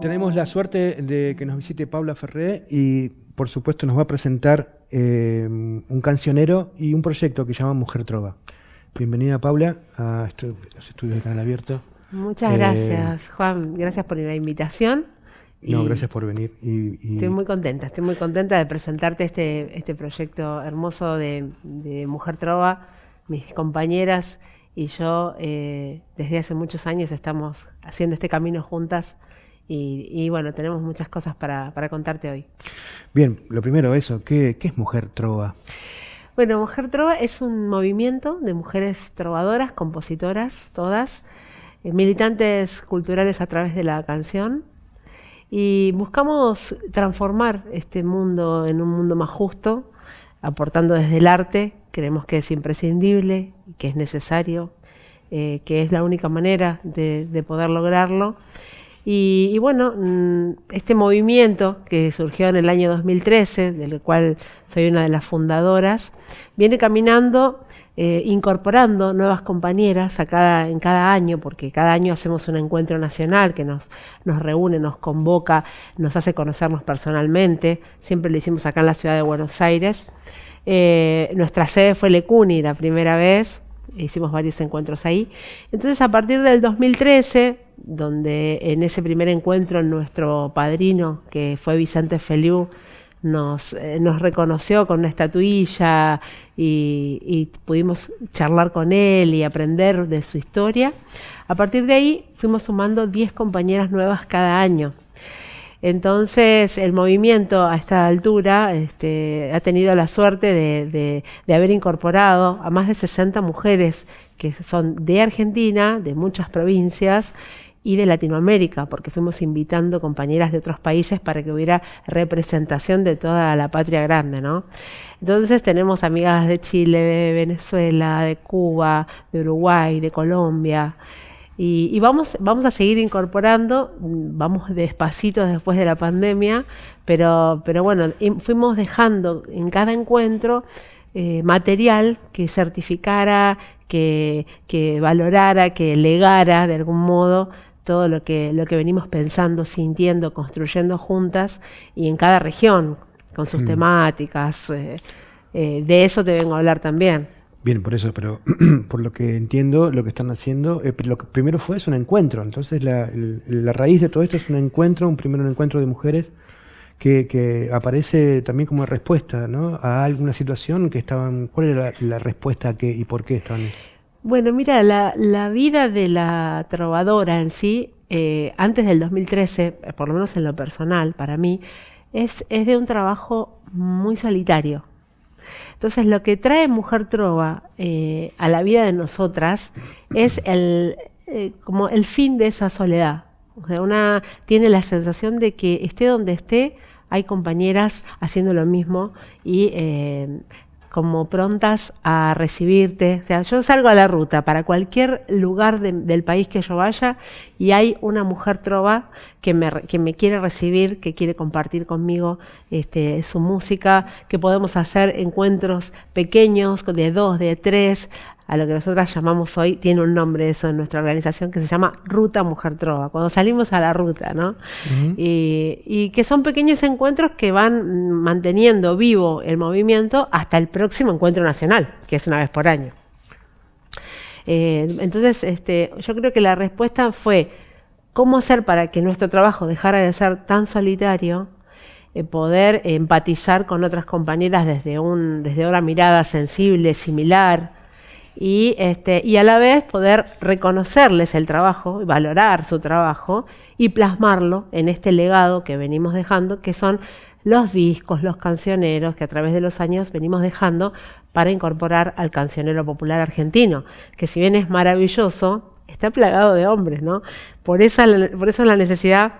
Tenemos la suerte de que nos visite Paula Ferré y por supuesto nos va a presentar eh, un cancionero y un proyecto que se llama Mujer Trova. Bienvenida Paula a los estudios de Canal Abierto. Muchas gracias Juan, gracias por la invitación. No, gracias por venir. Estoy muy contenta, estoy muy contenta de presentarte este, este proyecto hermoso de, Mujer Trova. Mis compañeras y yo eh, desde hace muchos años estamos haciendo este camino juntas y, bueno, tenemos muchas cosas para, contarte hoy. Bien, lo primero eso, ¿qué, es Mujer Trova? Bueno, Mujer Trova es un movimiento de mujeres trovadoras, compositoras, todas, eh, militantes culturales a través de la canción, y buscamos transformar este mundo en un mundo más justo, aportando desde el arte, creemos que es imprescindible, que es necesario, eh, que es la única manera de poder lograrlo. Y, bueno, mm, este movimiento que surgió en el año 2013, del cual soy una de las fundadoras, viene caminando, eh, incorporando nuevas compañeras a cada, en cada año, porque cada año hacemos un encuentro nacional que nos, reúne, nos convoca, nos hace conocernos personalmente. Siempre lo hicimos acá en la ciudad de Buenos Aires. Eh, nuestra sede fue Lecuni la primera vez, hicimos varios encuentros ahí. Entonces, a partir del 2013, donde en ese primer encuentro nuestro padrino, que fue Vicente Feliu, nos, eh, reconoció con una estatuilla y, y, pudimos charlar con él y aprender de su historia. A partir de ahí fuimos sumando 10 compañeras nuevas cada año. Entonces, el movimiento a esta altura este, ha tenido la suerte de, haber incorporado a más de 60 mujeres que son de Argentina, de muchas provincias y de Latinoamérica, porque fuimos invitando compañeras de otros países para que hubiera representación de toda la patria grande, ¿no? Entonces tenemos amigas de Chile, de Venezuela, de Cuba, de Uruguay, de Colombia. Y, vamos, vamos a seguir incorporando, vamos despacito después de la pandemia, pero, pero bueno, fuimos dejando en cada encuentro eh, material que certificara, que, que, valorara, que legara de algún modo todo lo que, lo que venimos pensando, sintiendo, construyendo juntas y en cada región, con sus mm. temáticas. Eh, eh, de eso te vengo a hablar también. Bien, por eso, pero por lo que entiendo, lo que están haciendo, eh, lo que primero fue es un encuentro. Entonces, la, la, raíz de todo esto es un encuentro, un primer encuentro de mujeres que, que, aparece también como respuesta ¿no? a alguna situación que estaban. ¿Cuál era la, respuesta que, y por qué estaban? Bueno, mira, la, vida de la trovadora en sí, eh, antes del 2013, por lo menos en lo personal, para mí, es, de un trabajo muy solitario entonces, lo que trae Mujer Trova eh, a la vida de nosotras es el, eh, como el fin de esa soledad. O sea, una tiene la sensación de que esté donde esté, hay compañeras haciendo lo mismo y eh, como prontas a recibirte. O sea, yo salgo a la ruta para cualquier lugar del país que yo vaya y hay una mujer trova que me, que me quiere recibir, que quiere compartir conmigo este, su música, que podemos hacer encuentros pequeños de dos, de tres, a lo que nosotras llamamos hoy, tiene un nombre eso en nuestra organización que se llama Ruta Mujer Trova, cuando salimos a la ruta, ¿no? y, que son pequeños encuentros que van manteniendo vivo el movimiento hasta el próximo encuentro nacional, que es una vez por año. Eh, entonces, este, yo creo que la respuesta fue cómo hacer para que nuestro trabajo dejara de ser tan solitario, eh, poder empatizar con otras compañeras desde, un, desde una mirada sensible, similar, y, este, y a la vez poder reconocerles el trabajo, valorar su trabajo y plasmarlo en este legado que venimos dejando, que son los discos, los cancioneros que a través de los años venimos dejando para incorporar al cancionero popular argentino, que si bien es maravilloso, está plagado de hombres, ¿no? Por, esa, por la necesidad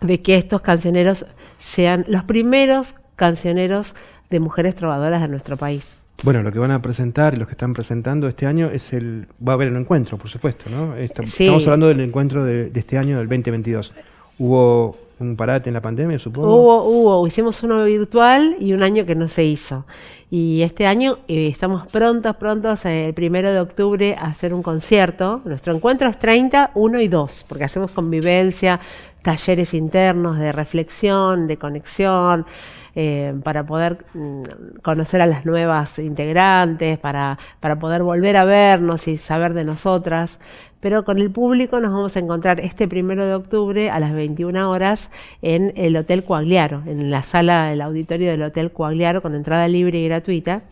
de que estos cancioneros sean los primeros cancioneros de mujeres trovadoras de nuestro país. Bueno, lo que van a presentar los que están presentando este año es el. Va a haber un encuentro, por supuesto, ¿no? Estamos hablando del encuentro de, este año, del 2022. Hubo un parate en la pandemia, supongo. Hubo, hubo. Hicimos uno virtual y un año que no se hizo. Y este año eh, estamos prontos, prontos, eh, el primero de octubre, a hacer un concierto. Nuestro encuentro es 30, 1 y 2, porque hacemos convivencia, talleres internos de reflexión, de conexión, eh, para poder mm, conocer a las nuevas integrantes, para, para poder volver a vernos y saber de nosotras. Pero con el público nos vamos a encontrar este primero de octubre a las 21 horas en el Hotel Coagliaro, en la sala del auditorio del Hotel Coagliaro con entrada libre y gratuita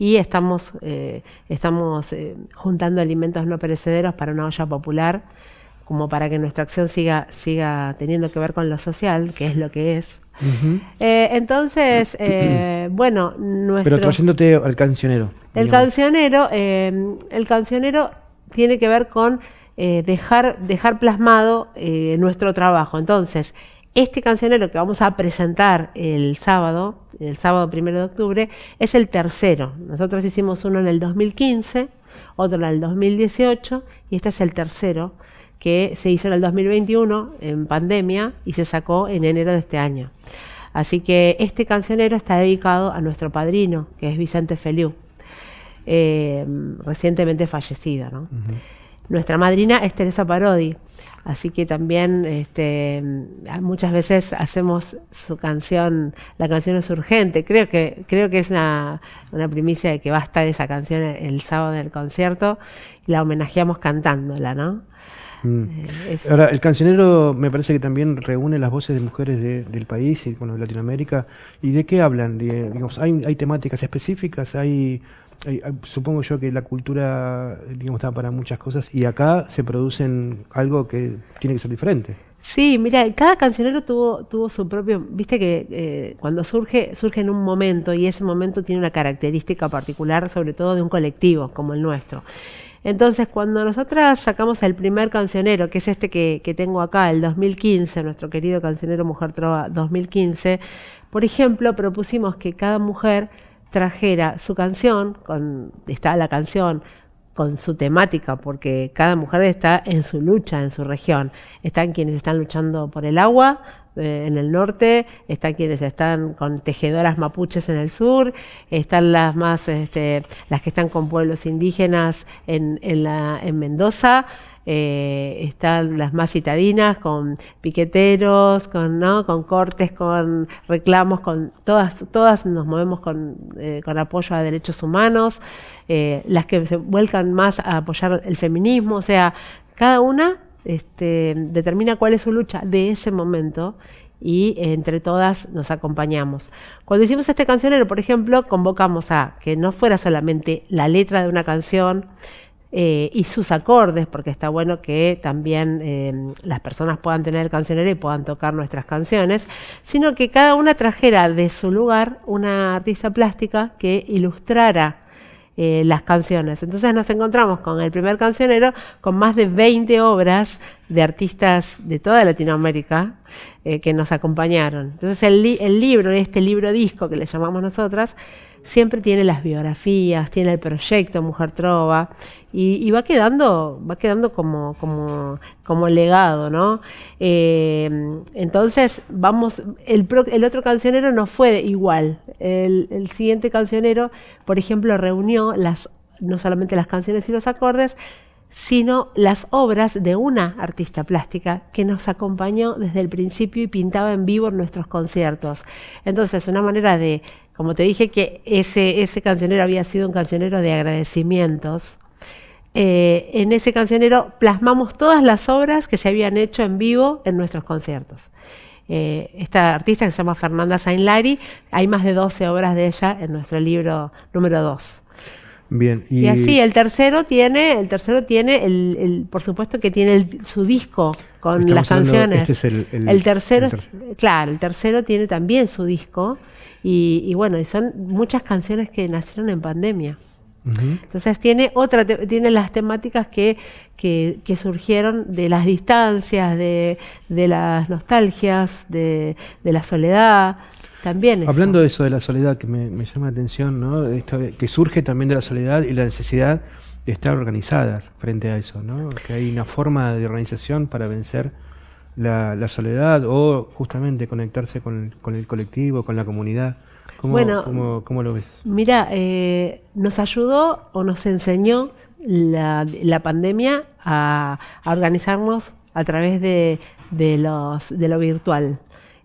y estamos, eh, estamos eh, juntando alimentos no perecederos para una olla popular, como para que nuestra acción siga, siga teniendo que ver con lo social, que es lo que es. Eh, entonces, bueno, nuestro... Pero trayéndote al cancionero. El cancionero, el cancionero tiene que ver con dejar, dejar plasmado nuestro trabajo. Entonces, este cancionero que vamos a presentar el sábado, el sábado primero de octubre, es el tercero. Nosotros hicimos uno en el 2015, otro en el 2018 y este es el tercero que se hizo en el 2021 en pandemia y se sacó en enero de este año. Así que este cancionero está dedicado a nuestro padrino, que es Vicente Feliu, eh, recientemente fallecido. Nuestra madrina es Teresa Parodi. Así que también este, muchas veces hacemos su canción, la canción es urgente. Creo que, creo que es una, primicia de que va a estar esa canción el sábado del concierto y la homenajeamos cantándola, ¿no? Mm. Ahora, el cancionero me parece que también reúne las voces de mujeres del país y bueno, de Latinoamérica. ¿Y de qué hablan? digamos, ¿hay, ¿Hay temáticas específicas? ¿Hay supongo yo que la cultura, digamos, está para muchas cosas y acá se producen algo que tiene que ser diferente. Sí, mira, cada cancionero tuvo, tuvo su propio, viste que eh, cuando surge, surge en un momento y ese momento tiene una característica particular, sobre todo de un colectivo como el nuestro. Entonces, cuando nosotras sacamos el primer cancionero, que es este que, tengo acá, el 2015, nuestro querido cancionero Mujer Trova 2015, por ejemplo, propusimos que cada mujer trajera su canción, con, está la canción con su temática, porque cada mujer está en su lucha, en su región. Están quienes están luchando por el agua eh, en el norte, están quienes están con tejedoras mapuches en el sur, están las más, este, las que están con pueblos indígenas en, en, la, en Mendoza, eh, están las más citadinas con piqueteros, con, ¿no? con cortes, con reclamos, con todas, todas nos movemos con, eh, con apoyo a derechos humanos, las que se vuelcan más a apoyar el feminismo, o sea, cada una este, determina cuál es su lucha de ese momento y entre todas nos acompañamos. Cuando hicimos este cancionero, por ejemplo, convocamos a que no fuera solamente la letra de una canción, eh, y sus acordes, porque está bueno que también eh, las personas puedan tener el cancionero y puedan tocar nuestras canciones, sino que cada una trajera de su lugar una artista plástica que ilustrara eh, las canciones. Entonces nos encontramos con el primer cancionero con más de 20 obras de artistas de toda Latinoamérica que nos acompañaron. Entonces el, el libro, este libro disco que le llamamos nosotras, siempre tiene las biografías, tiene el proyecto Mujer Trova y, va quedando, va quedando como, como, como legado, ¿no? Eh, entonces, vamos, el, el, otro cancionero no fue igual. El, el, siguiente cancionero, por ejemplo, reunió las, no solamente las canciones y los acordes, sino las obras de una artista plástica que nos acompañó desde el principio y pintaba en vivo en nuestros conciertos. Entonces, una manera de como te dije que ese, ese cancionero había sido un cancionero de agradecimientos, eh, en ese cancionero plasmamos todas las obras que se habían hecho en vivo en nuestros conciertos. Eh, esta artista que se llama Fernanda Sainlari, hay más de 12 obras de ella en nuestro libro número 2. Bien. Y... así, el tercero tiene, el tercero tiene, el, por supuesto que tiene su disco con las canciones. Este es el, tercero, claro, el tercero tiene también su disco y, bueno, y son muchas canciones que nacieron en pandemia. Entonces tiene otra, tiene las temáticas que, que, surgieron de las distancias, de, de las nostalgias, de, de, la soledad. También Hablando de eso de la soledad, que me, llama la atención, ¿no? que surge también de la soledad y la necesidad de estar organizadas frente a eso, ¿no? que hay una forma de organización para vencer la, soledad o justamente conectarse con el, colectivo, con la comunidad? ¿Cómo, bueno, cómo, lo ves? Mira, eh, nos ayudó o nos enseñó la, la pandemia a, organizarnos a través de, de, los, de lo virtual.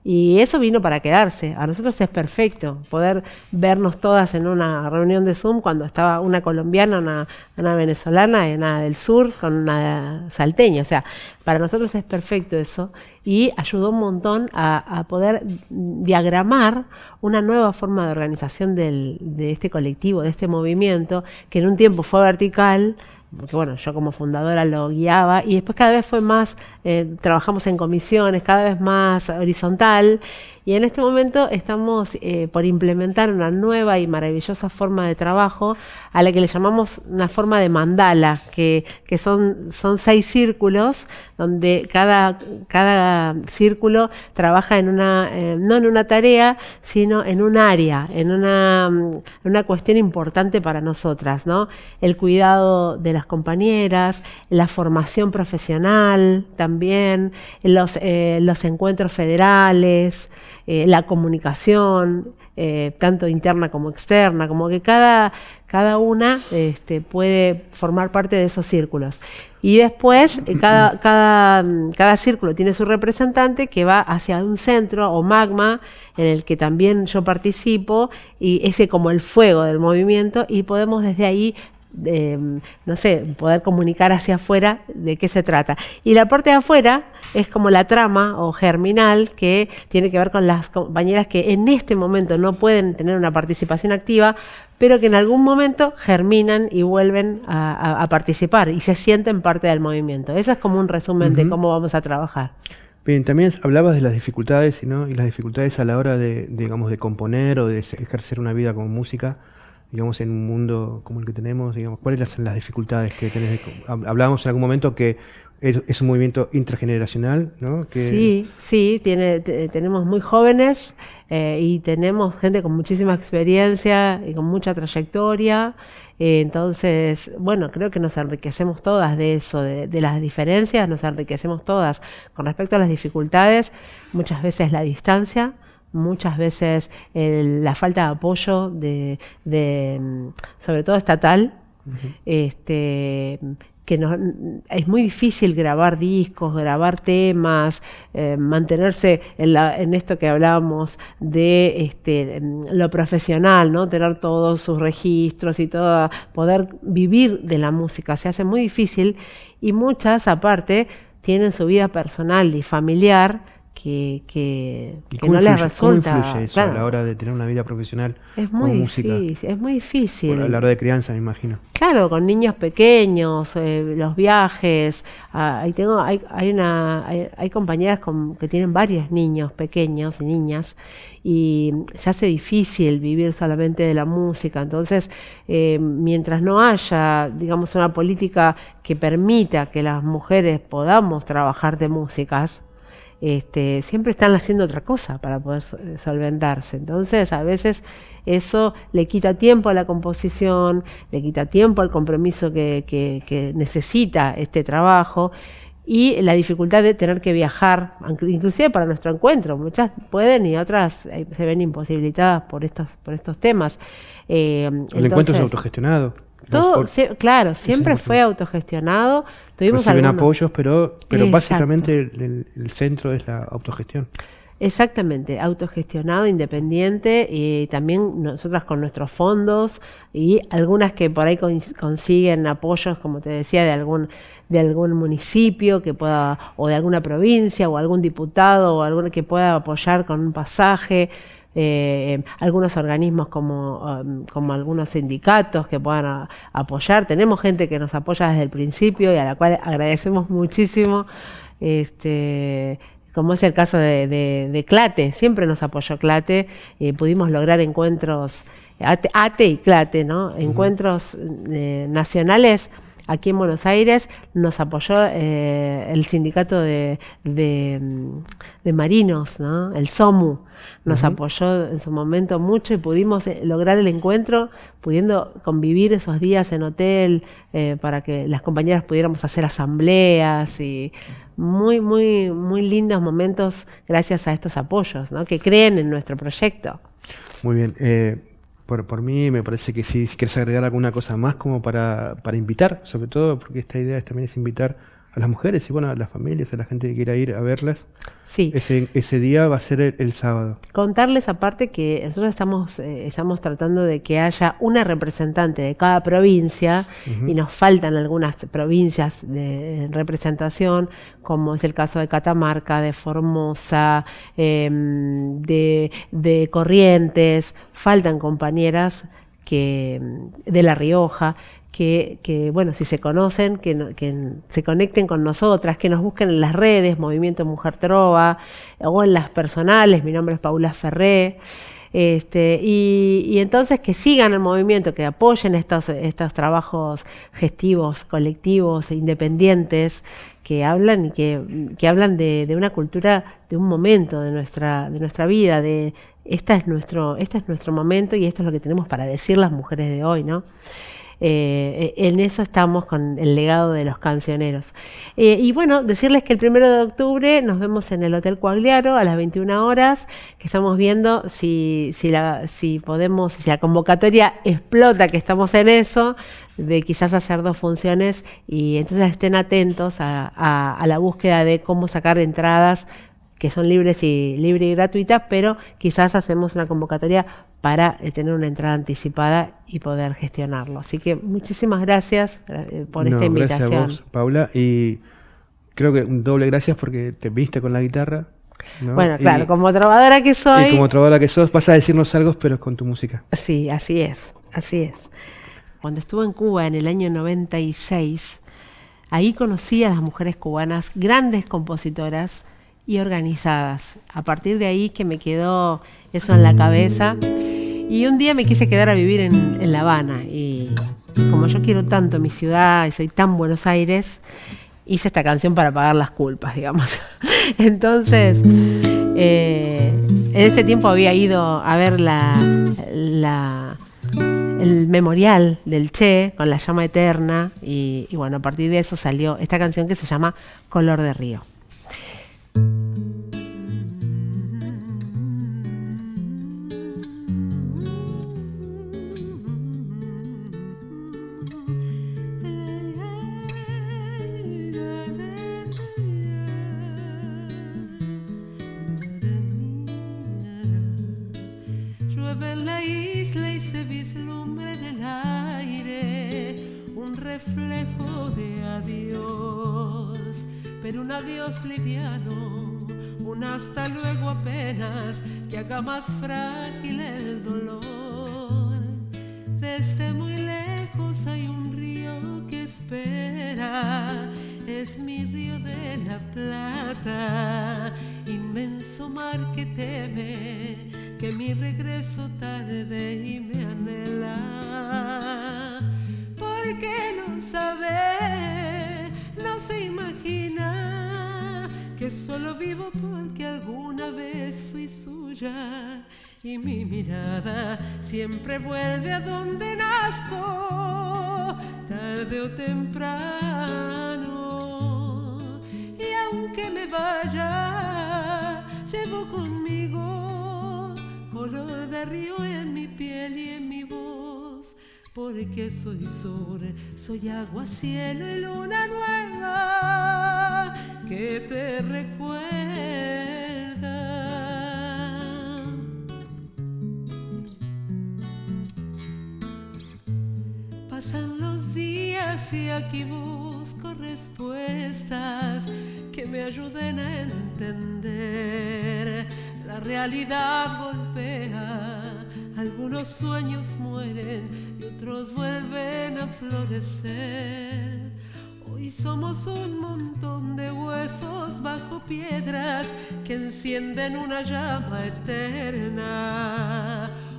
Y eso vino para quedarse. A nosotros es perfecto poder vernos todas en una reunión de Zoom cuando estaba una colombiana, una, una venezolana, una del sur con una salteña. O sea, para nosotros es perfecto eso y ayudó un montón a, poder diagramar una nueva forma de organización del, de este colectivo, de este movimiento, que en un tiempo fue vertical, porque bueno, yo como fundadora lo guiaba y después cada vez fue más, eh, trabajamos en comisiones, cada vez más horizontal y en este momento estamos eh, por implementar una nueva y maravillosa forma de trabajo a la que le llamamos una forma de mandala, que, que son, son seis círculos donde cada, cada círculo trabaja en una, eh, no en una tarea, sino en un área, en una, una cuestión importante para nosotras, ¿no? El cuidado de las compañeras, la formación profesional también, los, eh, los encuentros federales, eh, la comunicación, eh, tanto interna como externa, como que cada, cada una este, puede formar parte de esos círculos. Y después eh, cada, cada, cada círculo tiene su representante que va hacia un centro o magma en el que también yo participo y ese como el fuego del movimiento y podemos desde ahí no sé, poder comunicar hacia afuera de qué se trata. Y la parte de afuera es como la trama o germinal que tiene que ver con las compañeras que en este momento no pueden tener una participación activa, pero que en algún momento germinan y vuelven a, participar y se sienten parte del movimiento. Eso es como un resumen de cómo vamos a trabajar. Bien, también hablabas de las dificultades ¿no? y las dificultades a la hora de, digamos, de componer o de ejercer una vida como música digamos, en un mundo como el que tenemos? Digamos, ¿Cuáles son las dificultades que tenés? Hablábamos en algún momento que es, un movimiento intrageneracional, ¿no? Sí, sí, tiene, tenemos muy jóvenes eh, y tenemos gente con muchísima experiencia y con mucha trayectoria. Eh, entonces, bueno, creo que nos enriquecemos todas de eso, de, de, las diferencias, nos enriquecemos todas. Con respecto a las dificultades, muchas veces la distancia, muchas veces la falta de apoyo de, sobre todo estatal, este, que es muy difícil grabar discos, grabar temas, eh, mantenerse en, esto que hablábamos de este, lo profesional, ¿no? tener todos sus registros y todo, poder vivir de la música, se hace muy difícil y muchas aparte tienen su vida personal y familiar que, que, no les resulta. ¿Cómo influye eso a la hora de tener una vida profesional es muy Difícil, es muy difícil. a la hora de crianza, me imagino. Claro, con niños pequeños, eh, los viajes. Ah, ahí tengo, hay, hay una, hay, compañeras con, que tienen varios niños pequeños y niñas y se hace difícil vivir solamente de la música. Entonces, eh, mientras no haya, digamos, una política que permita que las mujeres podamos trabajar de músicas, este, siempre están haciendo otra cosa para poder eh, solventarse. Entonces, a veces eso le quita tiempo a la composición, le quita tiempo al compromiso que, necesita este trabajo y la dificultad de tener que viajar, inclusive para nuestro encuentro. Muchas pueden y otras eh, se ven imposibilitadas por estos, por estos temas. Eh, el encuentro es autogestionado. Todo, claro, siempre fue autogestionado. Tuvimos Reciben apoyos, pero, pero básicamente el, centro es la autogestión. Exactamente, autogestionado, independiente y también nosotras con nuestros fondos y algunas que por ahí consiguen apoyos, como te decía, de algún de algún municipio que pueda o de alguna provincia o algún diputado o alguno que pueda apoyar con un pasaje eh, algunos organismos como, um, como algunos sindicatos que puedan apoyar. Tenemos gente que nos apoya desde el principio y a la cual agradecemos muchísimo. Este, como es el caso de, Clate, siempre nos apoyó Clate, y pudimos lograr encuentros, ATE, y Clate, ¿no? Encuentros eh, nacionales aquí en Buenos Aires nos apoyó eh, el sindicato de, de, marinos, ¿no? el SOMU, nos apoyó en su momento mucho y pudimos eh, lograr el encuentro, pudiendo convivir esos días en hotel eh, para que las compañeras pudiéramos hacer asambleas y muy, muy, muy lindos momentos gracias a estos apoyos, ¿no? que creen en nuestro proyecto. Muy bien. Por, por mí me parece que si quieres agregar alguna cosa más como para, para invitar, sobre todo porque esta idea también es invitar a las mujeres y bueno, a las familias, a la gente que quiera ir a verlas. Sí. Ese, ese día va a ser el, el sábado. Contarles aparte que nosotros estamos, eh, estamos tratando de que haya una representante de cada provincia y nos faltan algunas provincias de representación, como es el caso de Catamarca, de Formosa, em, de, de Corrientes, faltan compañeras que de La Rioja, que, que, bueno, si se conocen, que, que se conecten con nosotras, que nos busquen en las redes, Movimiento Mujer Trova, o en las personales, mi nombre es Paula Ferré. Este, y, entonces que sigan el movimiento, que apoyen estos, estos trabajos gestivos, colectivos, e independientes, que hablan y que, que hablan de, de una cultura, de un momento de nuestra, de nuestra vida, de esta es nuestro, este es nuestro momento y esto es lo que tenemos para decir las mujeres de hoy, ¿no? Eh, en eso estamos con el legado de los cancioneros. Eh, y bueno, decirles que el primero de octubre nos vemos en el Hotel Coagliaro a las 21 horas, que estamos viendo si, si, la, podemos, si la convocatoria explota, que estamos en eso, de quizás hacer dos funciones y entonces estén atentos a la búsqueda de cómo sacar entradas que son libres y libre y gratuitas, pero quizás hacemos una convocatoria para eh, tener una entrada anticipada y poder gestionarlo. Así que muchísimas gracias eh, por No, esta Gracias a invitación. vos, Paula. Y creo que un doble gracias porque te viste con la guitarra. ¿no? Bueno, Y- claro, como trovadora que soy, Y como trovadora que sos, vas a decirnos algo, pero con tu música. Sí, así es, así es. Cuando estuve en Cuba en el año 96, ahí conocí a las mujeres cubanas, grandes compositoras y organizadas. A partir de ahí que me quedó eso en la cabeza. Y un día me quise quedar a vivir en, La Habana. Y como yo quiero tanto mi ciudad y soy tan Buenos Aires, hice esta canción para pagar las culpas, digamos. Entonces, eh, en ese tiempo había ido a ver la, el memorial del Che con la llama eterna y bueno, a partir de eso salió esta canción que se llama Color de Río. Que haga más frágil el dolor. Desde muy lejos hay un río que espera, es mi río de la plata, inmenso mar que teme que mi regreso tarde y me anhela. Porque no sabe, solo vivo porque alguna vez fui suya y mi mirada siempre vuelve a donde nazco, tarde o temprano. Y aunque me vaya, llevo conmigo color de río en mi piel y en mi voz. Porque soy sur, soy agua, cielo y luna nueva que te recuerda. Pasan los días y aquí busco respuestas que me ayuden a entender. La realidad golpea, algunos sueños mueren y otros vuelven a florecer. Hoy somos un montón de huesos bajo piedras que encienden una llama eterna.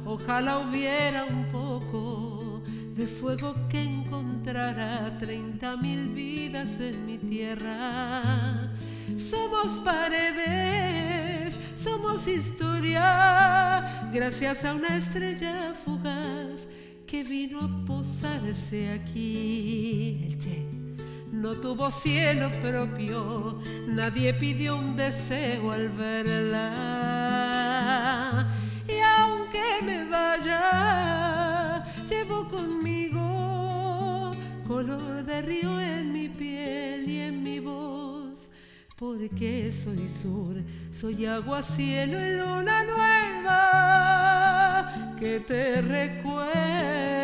Ojalá hubiera un poco de fuego que encontrara treinta mil vidas en mi tierra. Somos paredes, somos historia, gracias a una estrella fugaz que vino a posarse aquí. No tuvo cielo propio, nadie pidió un deseo al verla. Y aunque me vaya, llevo conmigo color de río en mi piel y en mi voz. porque soy sur, soy agua, cielo y luna nueva que te recuerda